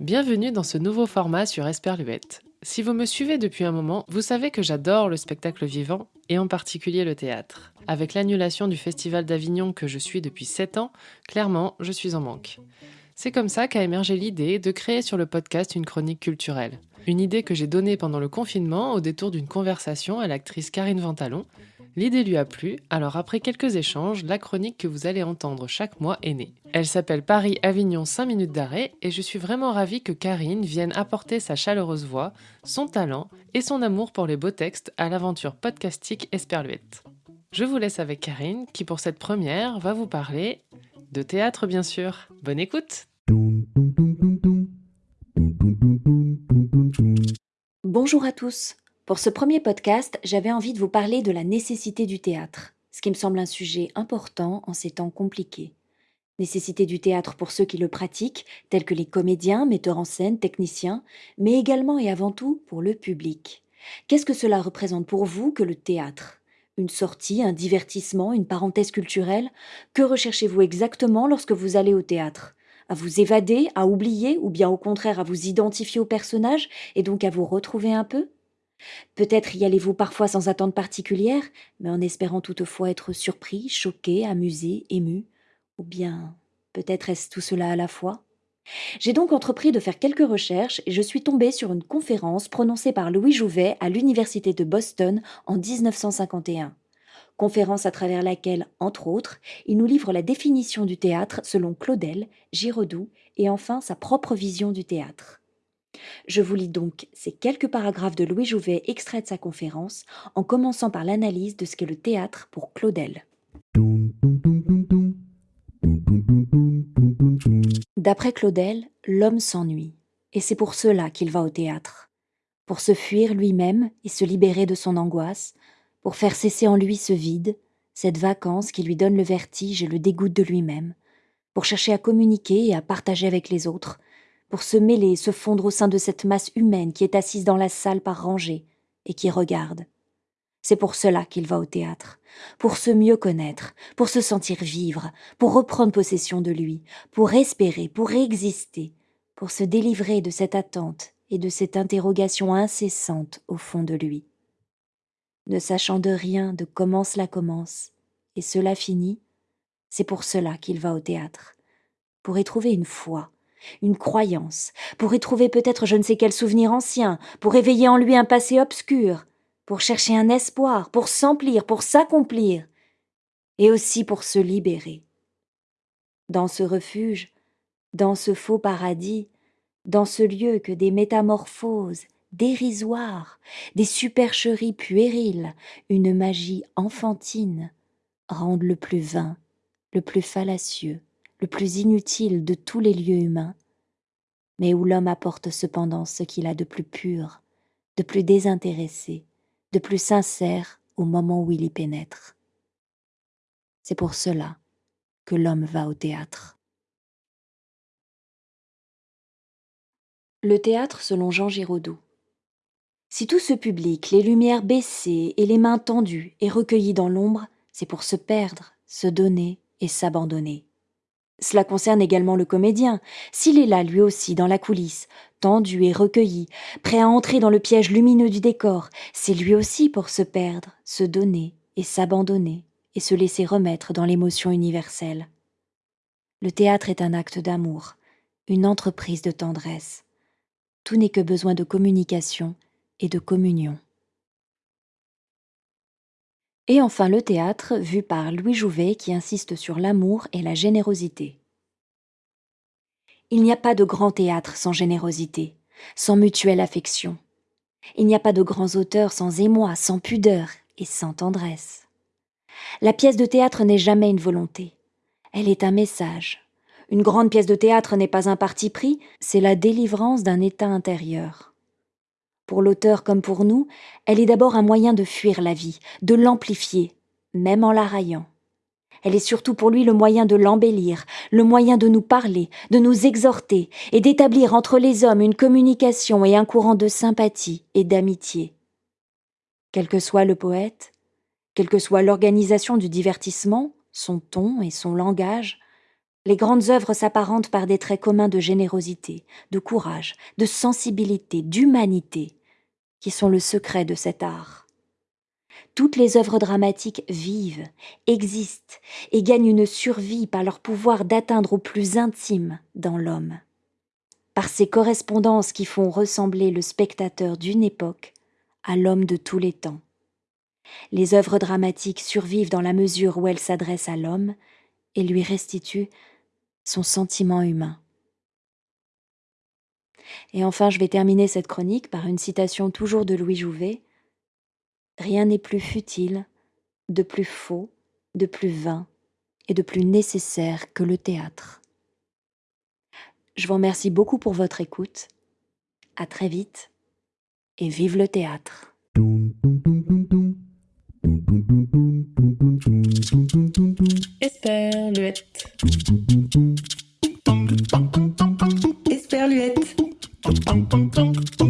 Bienvenue dans ce nouveau format sur Esperluette. Si vous me suivez depuis un moment, vous savez que j'adore le spectacle vivant et en particulier le théâtre. Avec l'annulation du Festival d'Avignon que je suis depuis 7 ans, clairement, je suis en manque. C'est comme ça qu'a émergé l'idée de créer sur le podcast une chronique culturelle. Une idée que j'ai donnée pendant le confinement au détour d'une conversation à l'actrice Karine Ventalon, L'idée lui a plu, alors après quelques échanges, la chronique que vous allez entendre chaque mois est née. Elle s'appelle Paris-Avignon 5 minutes d'arrêt et je suis vraiment ravie que Karine vienne apporter sa chaleureuse voix, son talent et son amour pour les beaux textes à l'aventure podcastique Esperluette. Je vous laisse avec Karine qui pour cette première va vous parler de théâtre bien sûr. Bonne écoute Bonjour à tous. Pour ce premier podcast, j'avais envie de vous parler de la nécessité du théâtre, ce qui me semble un sujet important en ces temps compliqués. Nécessité du théâtre pour ceux qui le pratiquent, tels que les comédiens, metteurs en scène, techniciens, mais également et avant tout pour le public. Qu'est-ce que cela représente pour vous que le théâtre? Une sortie, un divertissement, une parenthèse culturelle? Que recherchez-vous exactement lorsque vous allez au théâtre? À vous évader, à oublier, ou bien au contraire à vous identifier au personnage et donc à vous retrouver un peu? Peut-être y allez-vous parfois sans attente particulière, mais en espérant toutefois être surpris, choqué, amusé, ému, ou bien peut-être est-ce tout cela à la fois? J'ai donc entrepris de faire quelques recherches et je suis tombée sur une conférence prononcée par Louis Jouvet à l'Université de Boston en 1951 conférence à travers laquelle, entre autres, il nous livre la définition du théâtre selon Claudel, Giraudoux et enfin sa propre vision du théâtre. Je vous lis donc ces quelques paragraphes de Louis Jouvet extraits de sa conférence, en commençant par l'analyse de ce qu'est le théâtre pour Claudel. D'après Claudel, l'homme s'ennuie, et c'est pour cela qu'il va au théâtre. Pour se fuir lui-même et se libérer de son angoisse, pour faire cesser en lui ce vide, cette vacance qui lui donne le vertige et le dégoût de lui-même, pour chercher à communiquer et à partager avec les autres, pour se mêler, se fondre au sein de cette masse humaine qui est assise dans la salle par rangées et qui regarde. C'est pour cela qu'il va au théâtre, pour se mieux connaître, pour se sentir vivre, pour reprendre possession de lui, pour espérer, pour exister, pour se délivrer de cette attente et de cette interrogation incessante au fond de lui ne sachant de rien de comment cela commence, et cela finit, c'est pour cela qu'il va au théâtre, pour y trouver une foi, une croyance, pour y trouver peut-être je ne sais quel souvenir ancien, pour éveiller en lui un passé obscur, pour chercher un espoir, pour s'emplir, pour s'accomplir, et aussi pour se libérer. Dans ce refuge, dans ce faux paradis, dans ce lieu que des métamorphoses, dérisoires, des supercheries puériles, une magie enfantine, rendent le plus vain, le plus fallacieux, le plus inutile de tous les lieux humains, mais où l'homme apporte cependant ce qu'il a de plus pur, de plus désintéressé, de plus sincère au moment où il y pénètre. C'est pour cela que l'homme va au théâtre. Le théâtre selon Jean Giraudoux. Si tout ce public, les lumières baissées et les mains tendues, est recueilli dans l'ombre, c'est pour se perdre, se donner et s'abandonner. Cela concerne également le comédien. S'il est là lui aussi dans la coulisse, tendu et recueilli, prêt à entrer dans le piège lumineux du décor, c'est lui aussi pour se perdre, se donner et s'abandonner et se laisser remettre dans l'émotion universelle. Le théâtre est un acte d'amour, une entreprise de tendresse. Tout n'est que besoin de communication et de communion. Et enfin le théâtre, vu par Louis Jouvet qui insiste sur l'amour et la générosité. Il n'y a pas de grand théâtre sans générosité, sans mutuelle affection. Il n'y a pas de grands auteurs sans émoi, sans pudeur et sans tendresse. La pièce de théâtre n'est jamais une volonté, elle est un message. Une grande pièce de théâtre n'est pas un parti pris, c'est la délivrance d'un état intérieur. Pour l'auteur comme pour nous, elle est d'abord un moyen de fuir la vie, de l'amplifier, même en la raillant. Elle est surtout pour lui le moyen de l'embellir, le moyen de nous parler, de nous exhorter et d'établir entre les hommes une communication et un courant de sympathie et d'amitié. Quel que soit le poète, quelle que soit l'organisation du divertissement, son ton et son langage, les grandes œuvres s'apparentent par des traits communs de générosité, de courage, de sensibilité, d'humanité, qui sont le secret de cet art. Toutes les œuvres dramatiques vivent, existent et gagnent une survie par leur pouvoir d'atteindre au plus intime dans l'homme. Par ces correspondances qui font ressembler le spectateur d'une époque à l'homme de tous les temps. Les œuvres dramatiques survivent dans la mesure où elles s'adressent à l'homme et lui restituent son sentiment humain. Et enfin, je vais terminer cette chronique par une citation toujours de Louis Jouvet. Rien n'est plus futile, de plus faux, de plus vain et de plus nécessaire que le théâtre. Je vous remercie beaucoup pour votre écoute. À très vite et vive le théâtre. tum, tum, tum.